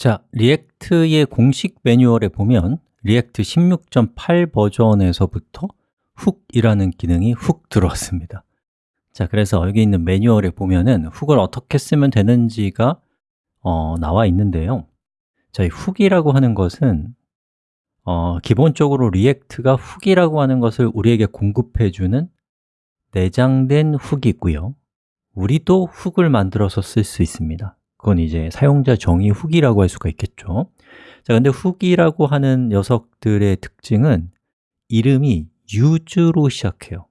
자, React의 공식 매뉴얼에 보면 React 16.8 버전에서부터 hook이라는 기능이 훅 들어왔습니다. 자, 그래서 여기 있는 매뉴얼에 보면은 hook을 어떻게 쓰면 되는지가 어, 나와 있는데요. 자, 이 hook이라고 하는 것은 어, 기본적으로 React가 hook이라고 하는 것을 우리에게 공급해주는 내장된 hook이 있고요. 우리도 hook을 만들어서 쓸 수 있습니다 그건 이제 사용자 정의 hook이라고 할 수가 있겠죠. 자, 근데 hook이라고 하는 녀석들의 특징은 이름이 use로 시작해요.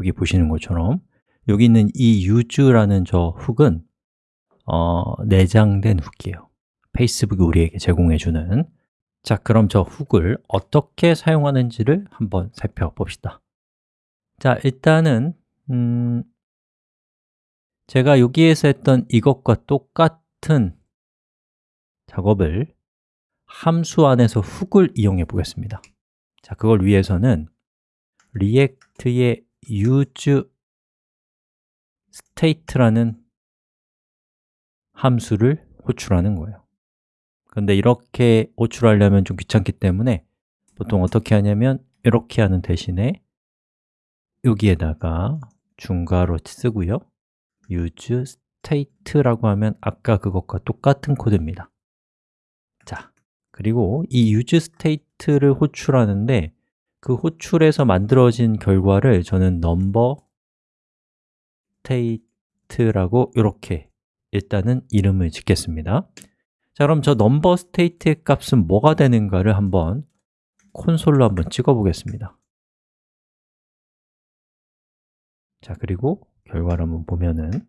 여기 보시는 것처럼. 여기 있는 이 use라는 저 hook은 어, 내장된 hook이에요. 페이스북이 우리에게 제공해주는. 자, 그럼 저 hook을 어떻게 사용하는지를 한번 살펴봅시다. 자, 일단은 음, 제가 여기에서 했던 이것과 똑같은 작업을 함수 안에서 훅을 이용해 보겠습니다. 자, 그걸 위해서는 리액트의 use state라는 함수를 호출하는 거예요. 그런데 이렇게 호출하려면 좀 귀찮기 때문에 보통 어떻게 하냐면 이렇게 하는 대신에 여기에다가 중괄호 쓰고요. use state라고 하면 아까 그것과 똑같은 코드입니다. 자, 그리고 이 use state를 호출하는데 그 호출에서 만들어진 결과를 저는 number state라고 이렇게 일단은 이름을 짓겠습니다. 자, 그럼 저 number state의 값은 뭐가 되는가를 한번 콘솔로 한번 찍어 보겠습니다. 자, 그리고 결과를 한번 보면은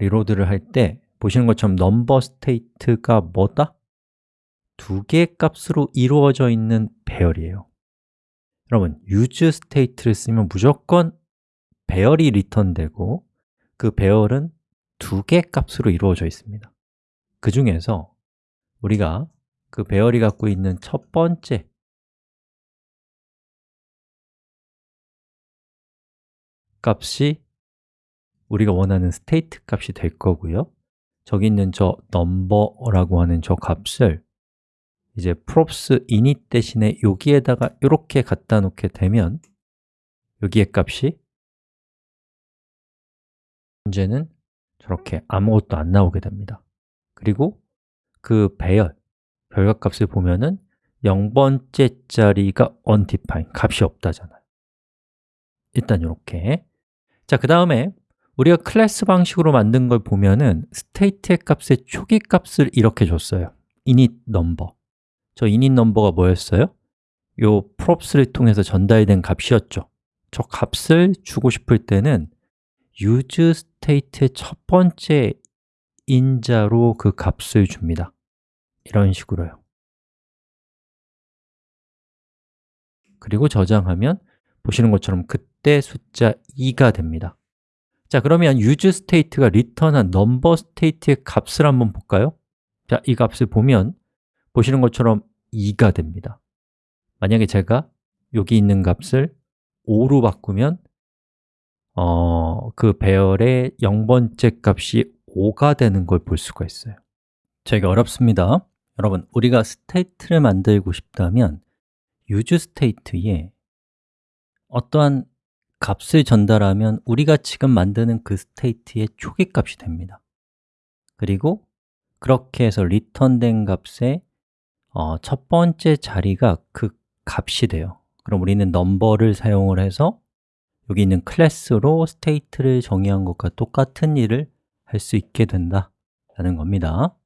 리로드를 할 때 보시는 것처럼 number state가 뭐다? 두 개의 값으로 이루어져 있는 배열이에요 여러분, use state를 쓰면 무조건 배열이 리턴되고 그 배열은 두 개의 값으로 이루어져 있습니다 그 중에서 우리가 그 배열이 갖고 있는 첫 번째 값이 우리가 원하는 state 값이 될 거고요. 저기 있는 저 number라고 하는 저 값을 이제 props init 대신에 여기에다가 이렇게 갖다 놓게 되면 여기의 값이 문제는 저렇게 아무것도 안 나오게 됩니다. 그리고 그 배열, 별값값을 보면은 0번째 자리가 undefined, 값이 없다잖아요. 일단 이렇게. 자, 그 다음에 우리가 클래스 방식으로 만든 걸 보면은 state의 값의 초기 값을 이렇게 줬어요. init number. 저 init number가 뭐였어요? 요 props를 통해서 전달된 값이었죠. 저 값을 주고 싶을 때는 use state의 첫 번째 인자로 그 값을 줍니다. 이런 식으로요. 그리고 저장하면 보시는 것처럼 그때 숫자 2가 됩니다 자, 그러면 use state가 return한 number state의 값을 한번 볼까요? 자, 이 값을 보면 보시는 것처럼 2가 됩니다. 만약에 제가 여기 있는 값을 5로 바꾸면 어, 그 배열의 0번째 값이 5가 되는 걸 볼 수가 있어요. 되게 어렵습니다. 여러분, 우리가 state를 만들고 싶다면 useState에 어떠한 값을 전달하면 우리가 지금 만드는 그 state의 초기 값이 됩니다. 그리고 그렇게 해서 리턴된 값의 어, 첫 번째 자리가 그 값이 돼요. 그럼 우리는 number를 사용을 해서 여기 있는 클래스로 state를 정의한 것과 똑같은 일을 할 수 있게 된다 라는 겁니다.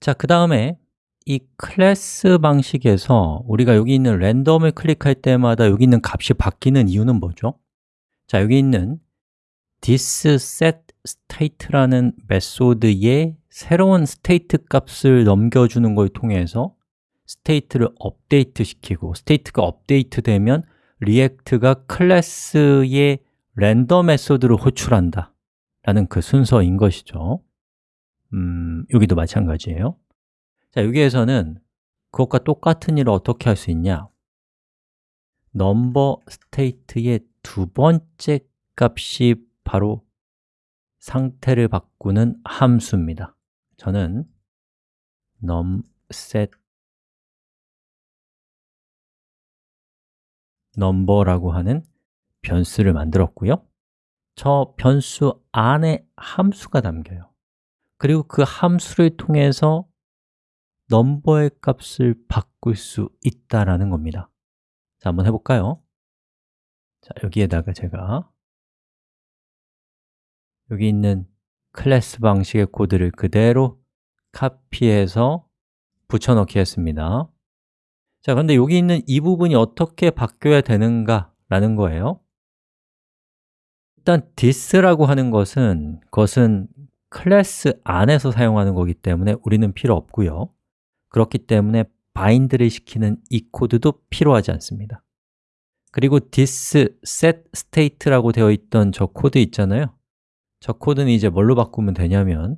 자, 그 다음에 이 클래스 방식에서 우리가 여기 있는 랜덤을 클릭할 때마다 여기 있는 값이 바뀌는 이유는 뭐죠? 자, 여기 있는 this.setState라는 method에 새로운 state 값을 넘겨주는 걸 통해서 state를 업데이트 시키고 state가 업데이트 되면 React가 클래스의 render method를 호출한다 라는 그 순서인 것이죠 음, 여기도 마찬가지예요 자, 여기에서는 그것과 똑같은 일을 어떻게 할 수 있냐? 넘버 스테이트의 두 번째 값이 바로 상태를 바꾸는 함수입니다. 저는 numset number라고 하는 변수를 만들었고요. 저 변수 안에 함수가 담겨요. 그리고 그 함수를 통해서 넘버의 값을 바꿀 수 있다라는 겁니다. 자, 한번 해볼까요? 자, 여기에다가 제가 여기 있는 클래스 방식의 코드를 그대로 카피해서 붙여넣기 했습니다. 자, 그런데 여기 있는 이 부분이 어떻게 바뀌어야 되는가 라는 거예요. 일단 this라고 하는 것은 그것은 클래스 안에서 사용하는 거기 때문에 우리는 필요 없고요 그렇기 때문에 bind를 시키는 이 코드도 필요하지 않습니다. 그리고 this set state라고 되어 있던 저 코드 있잖아요. 저 코드는 이제 뭘로 바꾸면 되냐면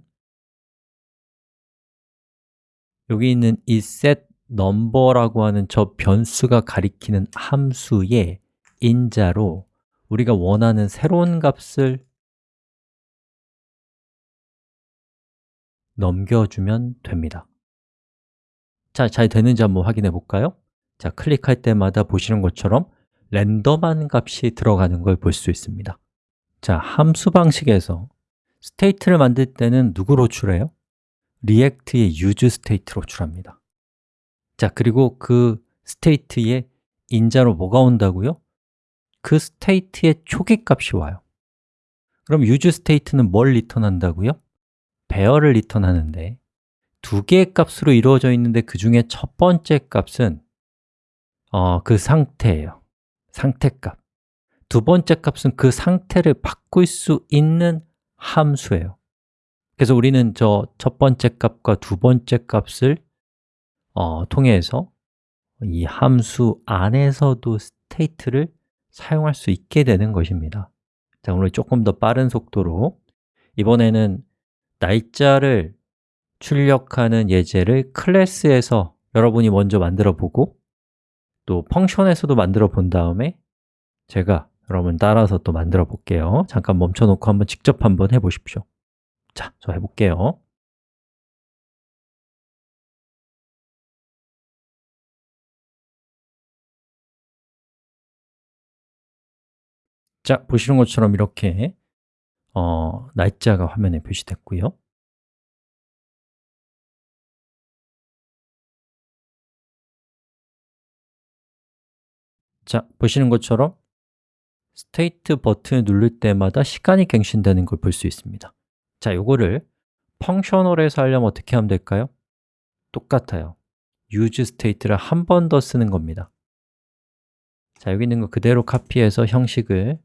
여기 있는 이 set number라고 하는 저 변수가 가리키는 함수의 인자로 우리가 원하는 새로운 값을 넘겨주면 됩니다 자, 잘 되는지 한번 확인해 볼까요? 자, 클릭할 때마다 보시는 것처럼 랜덤한 값이 들어가는 걸 볼 수 있습니다 자, 함수 방식에서 state를 만들 때는 누구를 호출해요? React의 use state를 호출합니다 자, 그리고 그 state의 인자로 뭐가 온다고요? 그 스테이트의 초기 값이 와요 그럼 use state는 뭘 리턴한다고요? 배열을 리턴하는데 두 개의 값으로 이루어져 있는데 그 중에 첫 번째 값은 어, 그 상태예요. 상태값. 두 번째 값은 그 상태를 바꿀 수 있는 함수예요. 그래서 우리는 저 첫 번째 값과 두 번째 값을 어, 통해서 이 함수 안에서도 state를 사용할 수 있게 되는 것입니다. 자, 오늘 조금 더 빠른 속도로. 이번에는 날짜를 출력하는 예제를 클래스에서 여러분이 먼저 만들어 보고 또 function에서도 만들어 본 다음에 제가 여러분 따라서 또 만들어 볼게요. 잠깐 멈춰 놓고 한번 직접 한번 해보십시오. 자, 저 해볼게요. 자, 보시는 것처럼 이렇게 어, 날짜가 화면에 표시됐고요 자, 보시는 것처럼 스테이트 버튼을 누를 때마다 시간이 갱신되는 걸 볼 수 있습니다. 자, 요거를 펑셔널에서 하려면 어떻게 하면 될까요? 똑같아요. use state를 한 번 더 쓰는 겁니다. 자, 여기 있는 거 그대로 카피해서 형식을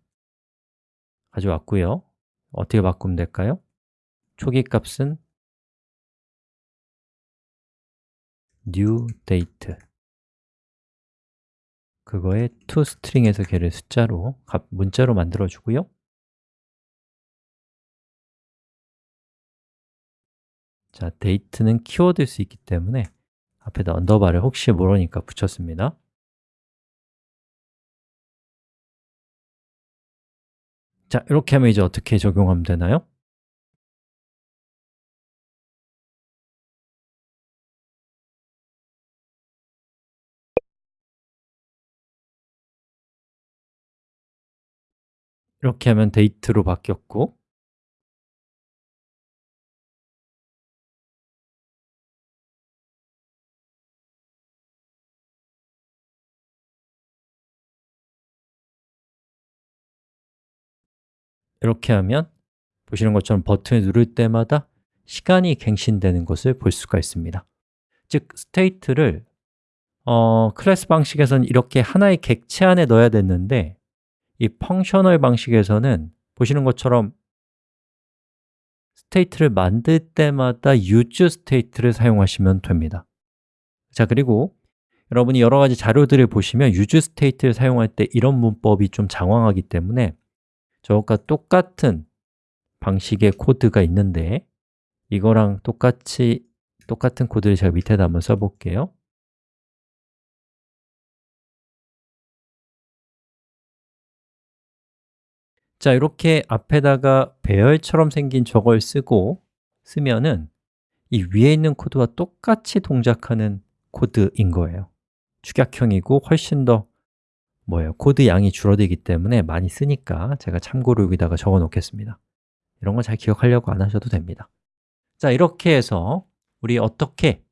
가져왔고요. 어떻게 바꾸면 될까요? 초기 값은 new date 그거에 toString에서 걔를 숫자로, 문자로 만들어 주고요 자, date는 키워드일 수 있기 때문에 앞에다 언더바를 혹시 모르니까 붙였습니다 자, 이렇게 하면 이제 어떻게 적용하면 되나요? 이렇게 하면 date로 바뀌었고. 이렇게 하면 보시는 것처럼 버튼을 누를 때마다 시간이 갱신되는 것을 볼 수가 있습니다. 즉, state를 어, 클래스 방식에서는 이렇게 하나의 객체 안에 넣어야 됐는데 이 functional 방식에서는 보시는 것처럼 state를 만들 때마다 use state를 사용하시면 됩니다. 자, 그리고 여러분이 여러 가지 자료들을 보시면 use state를 사용할 때 이런 문법이 좀 장황하기 때문에 저것과 똑같은 방식의 코드가 있는데 이거랑 똑같이 똑같은 코드를 제가 밑에다 한번 써볼게요 자, 이렇게 앞에다가 배열처럼 생긴 저걸 쓰고 쓰면은 이 위에 있는 코드와 똑같이 동작하는 코드인 거예요. 축약형이고 훨씬 더 뭐예요? 코드 양이 줄어들기 때문에 많이 쓰니까 제가 참고로 여기다가 적어 놓겠습니다. 이런 거 잘 기억하려고 안 하셔도 됩니다. 자, 이렇게 해서 우리 어떻게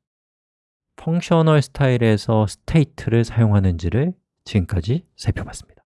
functional 스타일에서 state를 사용하는지를 지금까지 살펴봤습니다